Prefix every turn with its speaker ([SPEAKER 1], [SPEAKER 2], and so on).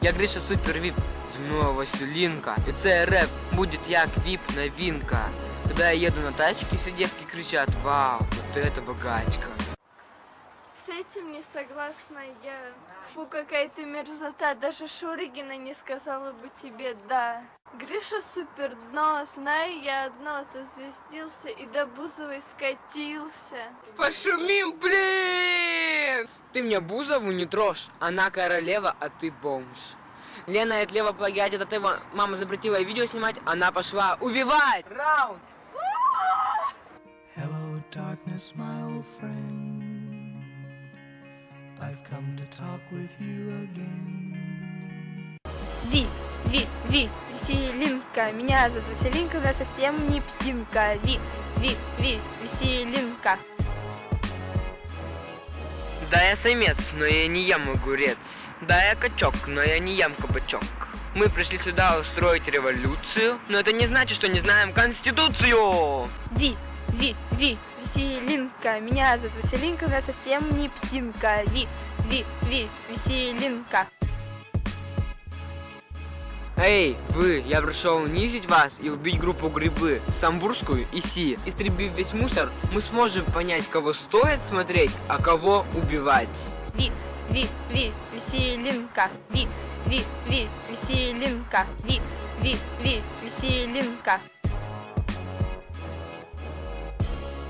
[SPEAKER 1] Я Гриша Супер Віп, зі мною Васюлінка. І це реп буде як віп новинка. Когда я еду на тачке, все девки кричат, вау, вот это богачка.
[SPEAKER 2] С этим не согласна я. Фу, какая ты мерзота. Даже Шуригина не сказала бы тебе «да». Гриша супер дно, знаю я одно, зазвездился и до Бузовой скатился.
[SPEAKER 3] Пошумим, блин!
[SPEAKER 1] Ты мне Бузову не трожь, она королева, а ты бомж. Лена от Лева плагиат, это ты, мама запретила видео снимать, она пошла убивать! Раунд!
[SPEAKER 4] Hello, darkness, my old friend. I've come to talk with you again.
[SPEAKER 2] Ви, Ви, Ви, Веселинка. Меня зовут Веселинка, она совсем не псинка. Ви, Ви, Ви, Веселинка.
[SPEAKER 1] Да, я самец, но я не ем огурец. Да, я качок, но я не ем кабачок. Мы пришли сюда устроить революцию, но это не значит, что не знаем Конституцию.
[SPEAKER 2] Ви, Ви, Ви, Веселинка. Меня зовут Веселинка, она совсем не псинка. Ви, Ви, Ви, Веселинка.
[SPEAKER 1] Эй, вы, я пришел унизить вас и убить группу Грибы, Самбурскую и Си. Истребив весь мусор, мы сможем понять, кого стоит смотреть, а кого убивать.
[SPEAKER 2] Ви, Ви, Ви, Веселинка. Ви, Ви, Ви, Веселинка. Ви, Ви, Ви, Веселинка.